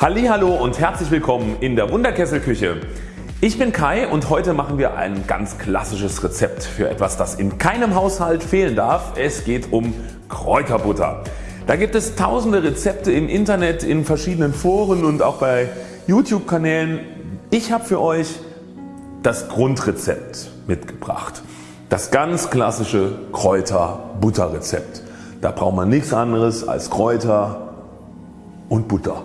Hallo und herzlich willkommen in der Wunderkesselküche. Ich bin Kai und heute machen wir ein ganz klassisches Rezept für etwas das in keinem Haushalt fehlen darf. Es geht um Kräuterbutter. Da gibt es tausende Rezepte im Internet, in verschiedenen Foren und auch bei YouTube Kanälen. Ich habe für euch das Grundrezept mitgebracht. Das ganz klassische Kräuter-Butter-Rezept. Da braucht man nichts anderes als Kräuter und Butter.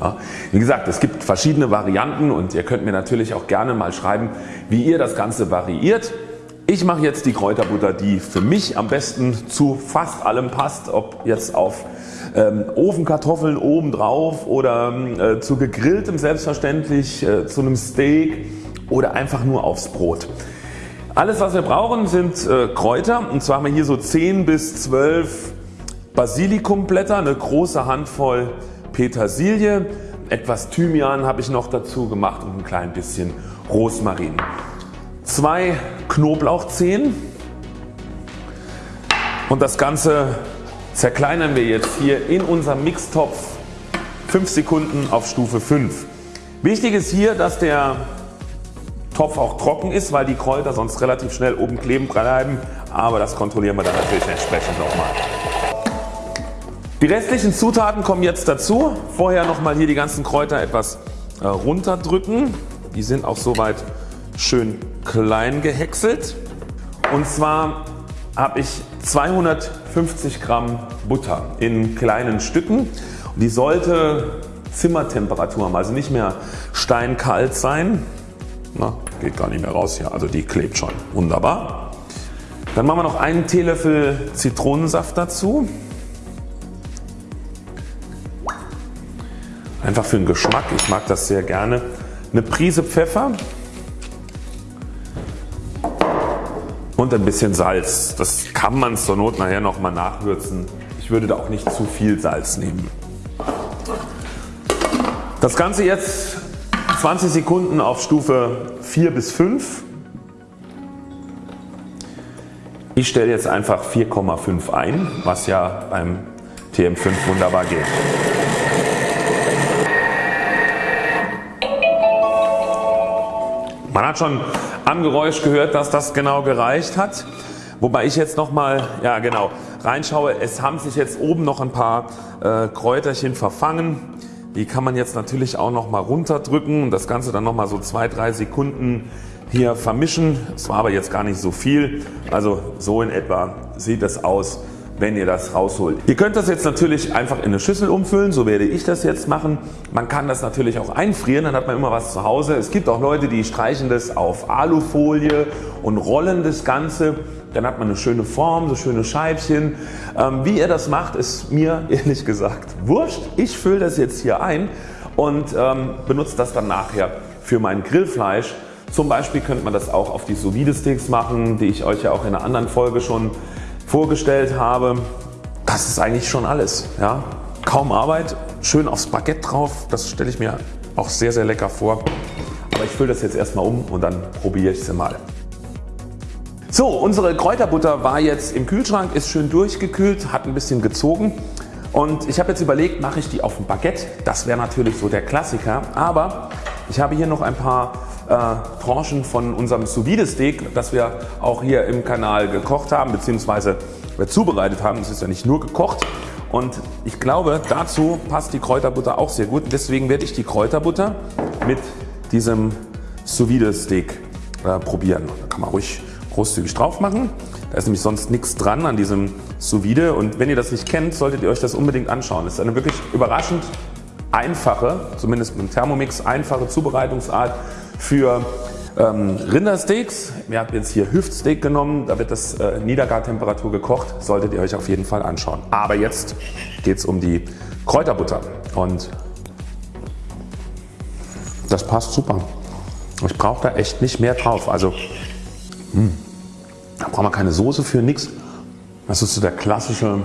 Ja, wie gesagt es gibt verschiedene Varianten und ihr könnt mir natürlich auch gerne mal schreiben wie ihr das Ganze variiert. Ich mache jetzt die Kräuterbutter die für mich am besten zu fast allem passt ob jetzt auf ähm, Ofenkartoffeln obendrauf oder äh, zu gegrilltem selbstverständlich, äh, zu einem Steak oder einfach nur aufs Brot. Alles was wir brauchen sind äh, Kräuter und zwar haben wir hier so 10 bis 12 Basilikumblätter, eine große Handvoll Petersilie, etwas Thymian habe ich noch dazu gemacht und ein klein bisschen Rosmarin. Zwei Knoblauchzehen und das Ganze zerkleinern wir jetzt hier in unserem Mixtopf 5 Sekunden auf Stufe 5. Wichtig ist hier dass der Topf auch trocken ist, weil die Kräuter sonst relativ schnell oben kleben bleiben, aber das kontrollieren wir dann natürlich entsprechend nochmal. Die restlichen Zutaten kommen jetzt dazu. Vorher nochmal hier die ganzen Kräuter etwas äh, runterdrücken. Die sind auch soweit schön klein gehäckselt. Und zwar habe ich 250 Gramm Butter in kleinen Stücken. Die sollte Zimmertemperatur haben, also nicht mehr steinkalt sein. Na, geht gar nicht mehr raus hier, also die klebt schon. Wunderbar. Dann machen wir noch einen Teelöffel Zitronensaft dazu. Einfach für den Geschmack, ich mag das sehr gerne. Eine Prise Pfeffer und ein bisschen Salz. Das kann man zur Not nachher nochmal nachwürzen. Ich würde da auch nicht zu viel Salz nehmen. Das Ganze jetzt 20 Sekunden auf Stufe 4 bis 5. Ich stelle jetzt einfach 4,5 ein, was ja beim TM5 wunderbar geht. Man hat schon am Geräusch gehört dass das genau gereicht hat. Wobei ich jetzt nochmal ja genau, reinschaue. Es haben sich jetzt oben noch ein paar äh, Kräuterchen verfangen. Die kann man jetzt natürlich auch noch mal runterdrücken und das Ganze dann noch mal so 2-3 Sekunden hier vermischen. Es war aber jetzt gar nicht so viel. Also so in etwa sieht das aus wenn ihr das rausholt. Ihr könnt das jetzt natürlich einfach in eine Schüssel umfüllen, so werde ich das jetzt machen. Man kann das natürlich auch einfrieren, dann hat man immer was zu Hause. Es gibt auch Leute die streichen das auf Alufolie und rollen das Ganze. Dann hat man eine schöne Form, so schöne Scheibchen. Ähm, wie ihr das macht ist mir ehrlich gesagt wurscht. Ich fülle das jetzt hier ein und ähm, benutze das dann nachher für mein Grillfleisch. Zum Beispiel könnte man das auch auf die Sous Steaks machen, die ich euch ja auch in einer anderen Folge schon vorgestellt habe. Das ist eigentlich schon alles. Ja? Kaum Arbeit, schön aufs Baguette drauf. Das stelle ich mir auch sehr sehr lecker vor. Aber ich fülle das jetzt erstmal um und dann probiere ich sie mal. So unsere Kräuterbutter war jetzt im Kühlschrank, ist schön durchgekühlt, hat ein bisschen gezogen und ich habe jetzt überlegt mache ich die auf dem Baguette. Das wäre natürlich so der Klassiker, aber ich habe hier noch ein paar äh, Tranchen von unserem Sous Vide Steak, das wir auch hier im Kanal gekocht haben bzw. zubereitet haben. Es ist ja nicht nur gekocht und ich glaube dazu passt die Kräuterbutter auch sehr gut. Deswegen werde ich die Kräuterbutter mit diesem Sous Vide Steak äh, probieren. Da kann man ruhig großzügig drauf machen. Da ist nämlich sonst nichts dran an diesem Sous Vide und wenn ihr das nicht kennt solltet ihr euch das unbedingt anschauen. Das ist eine wirklich überraschend einfache, zumindest mit dem Thermomix einfache Zubereitungsart für ähm, Rindersteaks. Wir haben jetzt hier Hüftsteak genommen, da wird das äh, Niedergartemperatur gekocht, solltet ihr euch auf jeden Fall anschauen. Aber jetzt geht es um die Kräuterbutter und das passt super. Ich brauche da echt nicht mehr drauf. Also mh, hm, da braucht man keine Soße für, nix. Das ist so der klassische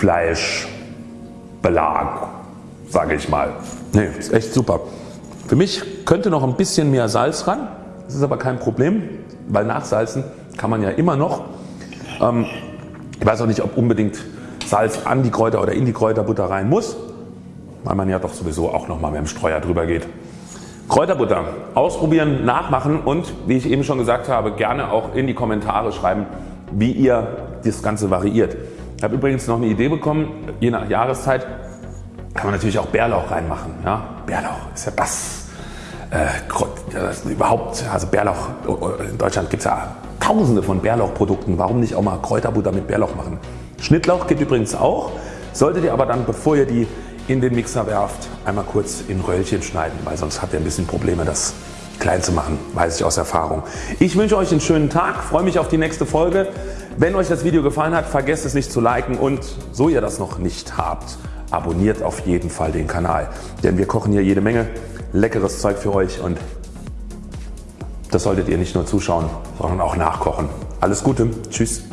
Grillfleischbelag, sage ich mal. Nee, ist echt super. Für mich könnte noch ein bisschen mehr Salz ran. Das ist aber kein Problem, weil nachsalzen kann man ja immer noch. Ähm, ich weiß auch nicht ob unbedingt Salz an die Kräuter oder in die Kräuterbutter rein muss, weil man ja doch sowieso auch nochmal mit dem Streuer drüber geht. Kräuterbutter ausprobieren, nachmachen und wie ich eben schon gesagt habe gerne auch in die Kommentare schreiben wie ihr das Ganze variiert. Ich habe übrigens noch eine Idee bekommen, je nach Jahreszeit kann man natürlich auch Bärlauch reinmachen. Ja? Bärlauch ist ja das, äh, das überhaupt, also Bärlauch, in Deutschland gibt es ja tausende von Bärlauchprodukten, warum nicht auch mal Kräuterbutter mit Bärlauch machen. Schnittlauch geht übrigens auch, solltet ihr aber dann bevor ihr die in den Mixer werft einmal kurz in Röllchen schneiden, weil sonst habt ihr ein bisschen Probleme das klein zu machen, weiß ich aus Erfahrung. Ich wünsche euch einen schönen Tag, freue mich auf die nächste Folge. Wenn euch das Video gefallen hat, vergesst es nicht zu liken und so ihr das noch nicht habt, abonniert auf jeden Fall den Kanal. Denn wir kochen hier jede Menge leckeres Zeug für euch und das solltet ihr nicht nur zuschauen, sondern auch nachkochen. Alles Gute, tschüss.